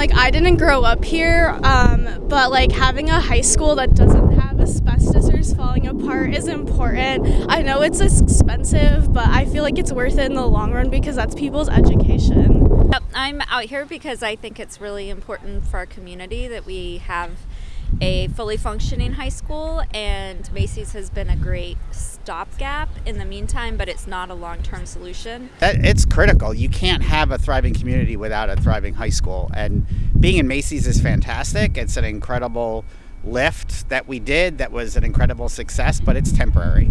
like I didn't grow up here, um, but like having a high school that doesn't have asbestos falling apart is important. I know it's expensive, but I feel like it's worth it in the long run because that's people's education. I'm out here because I think it's really important for our community that we have a fully functioning high school, and Macy's has been a great stopgap in the meantime, but it's not a long term solution. That, it's critical. You can't have a thriving community without a thriving high school. And being in Macy's is fantastic. It's an incredible lift that we did that was an incredible success, but it's temporary.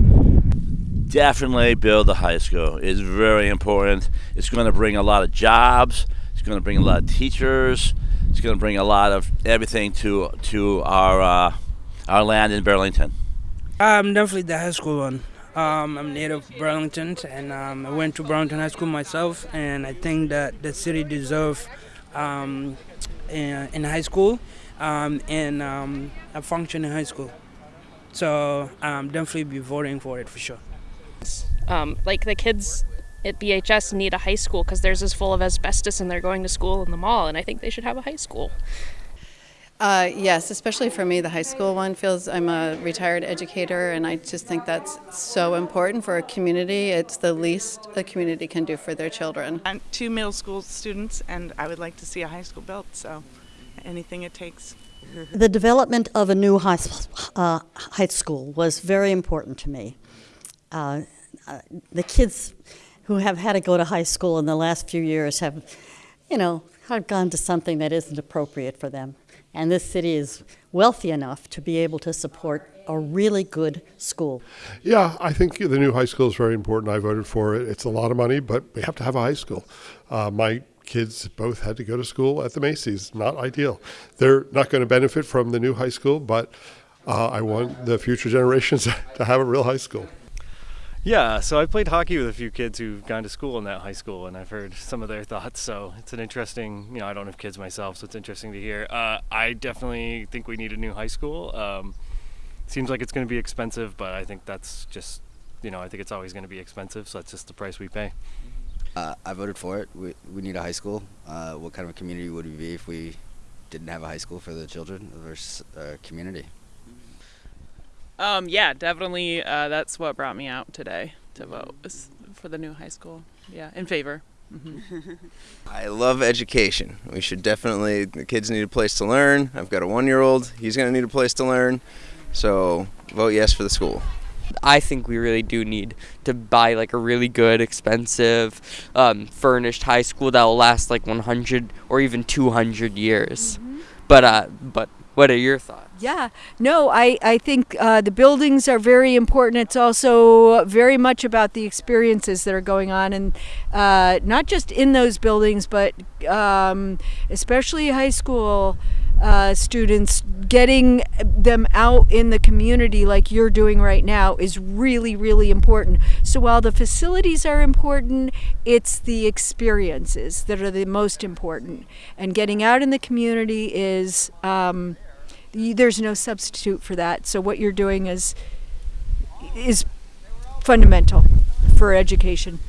Definitely build a high school. It's very important. It's going to bring a lot of jobs. It's going to bring a lot of teachers. It's going to bring a lot of everything to to our uh, our land in Burlington. Um, definitely the high school one. Um, I'm native Burlington, and um, I went to Burlington High School myself, and I think that the city deserves um, in, in, high school um, and um, a functioning high school. So I'm definitely be voting for it for sure. Um, like the kids at BHS need a high school because theirs is full of asbestos and they're going to school in the mall, and I think they should have a high school. Uh, yes, especially for me, the high school one feels I'm a retired educator, and I just think that's so important for a community. It's the least a community can do for their children. I'm two middle school students, and I would like to see a high school built, so anything it takes. The development of a new high, uh, high school was very important to me. Uh, uh, the kids who have had to go to high school in the last few years have, you know, have gone to something that isn't appropriate for them. And this city is wealthy enough to be able to support a really good school. Yeah, I think the new high school is very important. I voted for it. It's a lot of money, but we have to have a high school. Uh, my kids both had to go to school at the Macy's. Not ideal. They're not going to benefit from the new high school, but uh, I want the future generations to have a real high school. Yeah, so I played hockey with a few kids who've gone to school in that high school, and I've heard some of their thoughts. So it's an interesting, you know, I don't have kids myself, so it's interesting to hear. Uh, I definitely think we need a new high school. Um, seems like it's going to be expensive, but I think that's just, you know, I think it's always going to be expensive, so that's just the price we pay. Uh, I voted for it. We, we need a high school. Uh, what kind of a community would we be if we didn't have a high school for the children of our uh, community? Um, yeah, definitely. Uh, that's what brought me out today to vote for the new high school. Yeah, in favor. Mm-hmm. I love education. We should definitely, the kids need a place to learn. I've got a one year old, he's going to need a place to learn. So vote yes for the school. I think we really do need to buy like a really good, expensive, um, furnished high school that will last like 100 or even 200 years. Mm-hmm. But uh, but what are your thoughts? Yeah, no, I, I think uh, the buildings are very important. It's also very much about the experiences that are going on, and uh, not just in those buildings, but um, especially high school uh, students, getting them out in the community like you're doing right now is really, really important. So while the facilities are important, it's the experiences that are the most important. And getting out in the community is. Um, there's no substitute for that. So what you're doing is is fundamental for education.